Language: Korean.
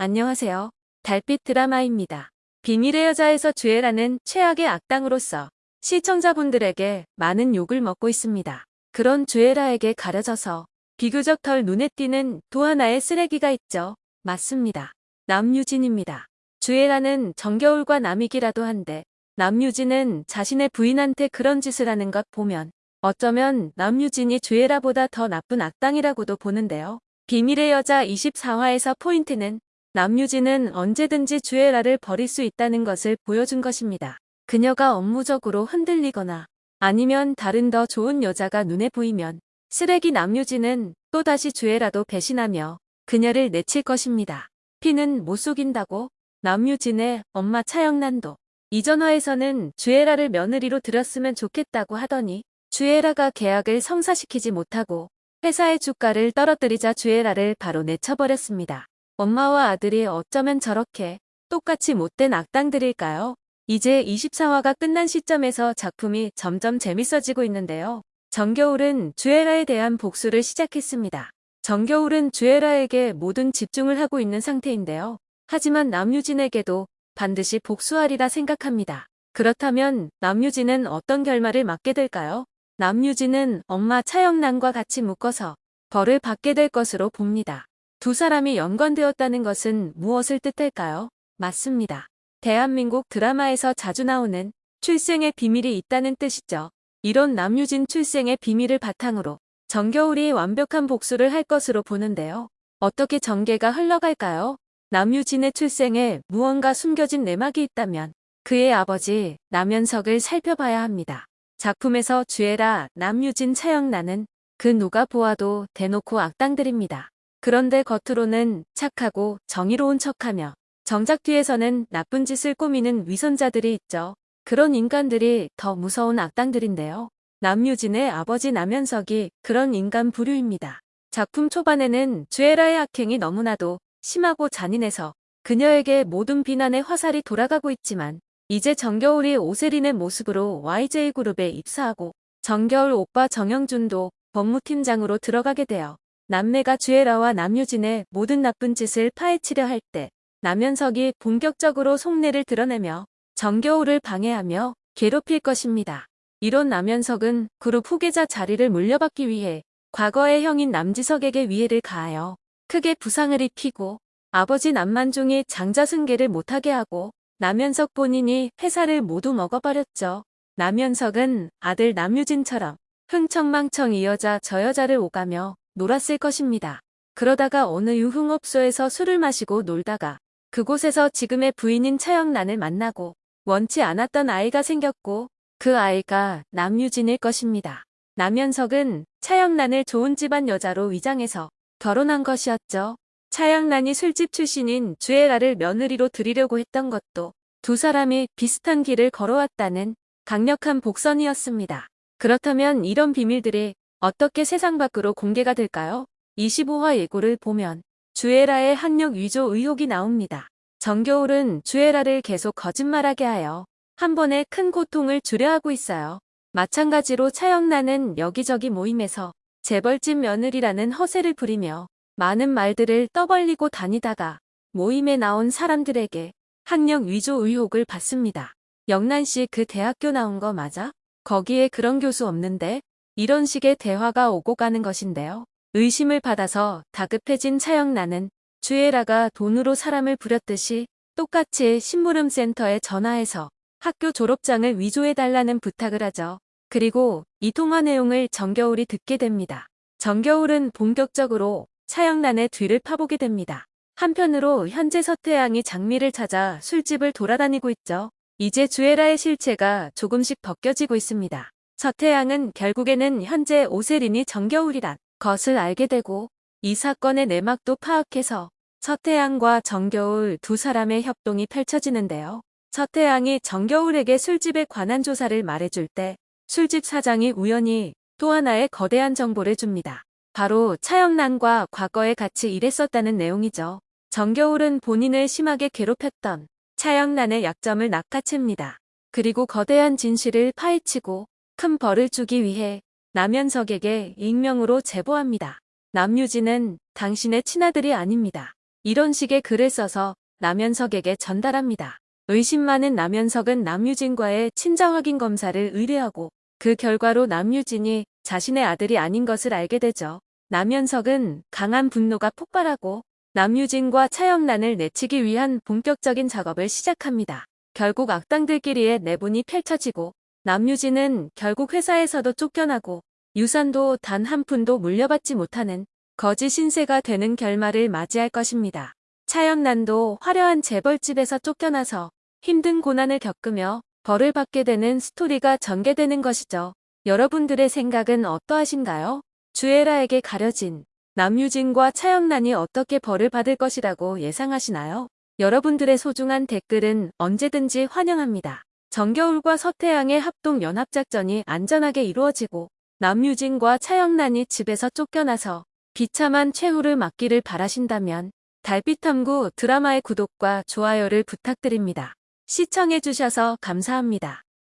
안녕하세요. 달빛 드라마입니다. 비밀의 여자에서 주애라는 최악의 악당으로서 시청자분들에게 많은 욕을 먹고 있습니다. 그런 주애라에게 가려져서 비교적 덜 눈에 띄는 또 하나의 쓰레기가 있죠. 맞습니다. 남유진입니다. 주애라는 정겨울과 남이기라도 한데 남유진은 자신의 부인한테 그런 짓을 하는 것 보면 어쩌면 남유진이 주애라보다 더 나쁜 악당이라고도 보는데요. 비밀의 여자 24화에서 포인트는 남유진은 언제든지 주애라를 버릴 수 있다는 것을 보여준 것입니다. 그녀가 업무적으로 흔들리거나 아니면 다른 더 좋은 여자가 눈에 보이면 쓰레기 남유진은 또다시 주애라도 배신하며 그녀를 내칠 것입니다. 피는 못 속인다고 남유진의 엄마 차영란도 이전화에서는 주애라를 며느리로 들였으면 좋겠다고 하더니 주애라가 계약을 성사시키지 못하고 회사의 주가를 떨어뜨리자 주애라를 바로 내쳐버렸습니다. 엄마와 아들이 어쩌면 저렇게 똑같이 못된 악당들일까요? 이제 24화가 끝난 시점에서 작품이 점점 재밌어지고 있는데요. 정겨울은 주애라에 대한 복수를 시작했습니다. 정겨울은 주애라에게 모든 집중을 하고 있는 상태인데요. 하지만 남유진에게도 반드시 복수하리라 생각합니다. 그렇다면 남유진은 어떤 결말을 맞게 될까요? 남유진은 엄마 차영란과 같이 묶어서 벌을 받게 될 것으로 봅니다. 두 사람이 연관되었다는 것은 무엇을 뜻할까요? 맞습니다. 대한민국 드라마에서 자주 나오는 출생의 비밀이 있다는 뜻이죠. 이런 남유진 출생의 비밀을 바탕으로 정겨울이 완벽한 복수를 할 것으로 보는데요. 어떻게 전개가 흘러갈까요? 남유진의 출생에 무언가 숨겨진 내막이 있다면 그의 아버지 남현석을 살펴봐야 합니다. 작품에서 주애라, 남유진, 차영란은 그 누가 보아도 대놓고 악당들입니다. 그런데 겉으로는 착하고 정의로운 척하며 정작 뒤에서는 나쁜 짓을 꾸미는 위선자들이 있죠. 그런 인간들이 더 무서운 악당들인데요. 남유진의 아버지 남현석이 그런 인간 부류입니다. 작품 초반에는 주애라의 악행이 너무나도 심하고 잔인해서 그녀에게 모든 비난의 화살이 돌아가고 있지만 이제 정겨울이 오세린의 모습으로 YJ그룹에 입사하고 정겨울 오빠 정영준도 법무팀장으로 들어가게 되어 남매가 주애라와 남유진의 모든 나쁜 짓을 파헤치려 할 때 남현석이 본격적으로 속내를 드러내며 정겨울을 방해하며 괴롭힐 것입니다. 이런 남현석은 그룹 후계자 자리를 물려받기 위해 과거의 형인 남지석에게 위해를 가하여 크게 부상을 입히고 아버지 남만중이 장자승계를 못하게 하고 남현석 본인이 회사를 모두 먹어버렸죠. 남현석은 아들 남유진처럼 흥청망청 이 여자 저 여자를 오가며 놀았을 것입니다. 그러다가 어느 유흥업소에서 술을 마시고 놀다가 그곳에서 지금의 부인인 차영란을 만나고 원치 않았던 아이가 생겼고 그 아이가 남유진일 것입니다. 남현석은 차영란을 좋은 집안 여자로 위장해서 결혼한 것이었죠. 차영란이 술집 출신인 주애라를 며느리로 들이려고 했던 것도 두 사람이 비슷한 길을 걸어왔다는 강력한 복선이었습니다. 그렇다면 이런 비밀들이 어떻게 세상 밖으로 공개가 될까요? 25화 예고를 보면 주애라의 학력 위조 의혹이 나옵니다. 정겨울은 주애라를 계속 거짓말하게 하여 한 번에 큰 고통을 주려 하고 있어요. 마찬가지로 차영란은 여기저기 모임에서 재벌집 며느리라는 허세를 부리며 많은 말들을 떠벌리고 다니다가 모임에 나온 사람들에게 학력 위조 의혹을 받습니다. 영란 씨 그 대학교 나온 거 맞아? 거기에 그런 교수 없는데? 이런 식의 대화가 오고 가는 것인데요. 의심을 받아서 다급해진 차영란은 주애라가 돈으로 사람을 부렸듯이 똑같이 심부름센터에 전화해서 학교 졸업장을 위조해달라는 부탁을 하죠. 그리고 이 통화 내용을 정겨울이 듣게 됩니다. 정겨울은 본격적으로 차영란의 뒤를 파보게 됩니다. 한편으로 현재 서태양이 장미를 찾아 술집을 돌아다니고 있죠. 이제 주애라의 실체가 조금씩 벗겨지고 있습니다. 서태양은 결국에는 현재 오세린이 정겨울이란 것을 알게 되고 이 사건의 내막도 파악해서 서태양과 정겨울 두 사람의 협동이 펼쳐지는데요. 서태양이 정겨울에게 술집에 관한 조사를 말해줄 때 술집 사장이 우연히 또 하나의 거대한 정보를 줍니다. 바로 차영란과 과거에 같이 일했었다는 내용이죠. 정겨울은 본인을 심하게 괴롭혔던 차영란의 약점을 낚아챕니다. 그리고 거대한 진실을 파헤치고 큰 벌을 주기 위해 남현석에게 익명으로 제보합니다. 남유진은 당신의 친아들이 아닙니다. 이런 식의 글을 써서 남현석에게 전달합니다. 의심 많은 남현석은 남유진과의 친자 확인 검사를 의뢰하고 그 결과로 남유진이 자신의 아들이 아닌 것을 알게 되죠. 남현석은 강한 분노가 폭발하고 남유진과 차영란을 내치기 위한 본격적인 작업을 시작합니다. 결국 악당들끼리의 내분이 펼쳐지고 남유진은 결국 회사에서도 쫓겨나고 유산도 단 한 푼도 물려받지 못하는 거지 신세가 되는 결말을 맞이할 것입니다. 차영란도 화려한 재벌집에서 쫓겨나서 힘든 고난을 겪으며 벌을 받게 되는 스토리가 전개되는 것이죠. 여러분들의 생각은 어떠하신가요? 주애라에게 가려진 남유진과 차영란이 어떻게 벌을 받을 것이라고 예상하시나요? 여러분들의 소중한 댓글은 언제든지 환영합니다. 정겨울과 서태양의 합동 연합작전이 안전하게 이루어지고 남유진과 차영란이 집에서 쫓겨나서 비참한 최후를 맞기를 바라신다면 달빛탐구 드라마의 구독과 좋아요를 부탁드립니다. 시청해주셔서 감사합니다.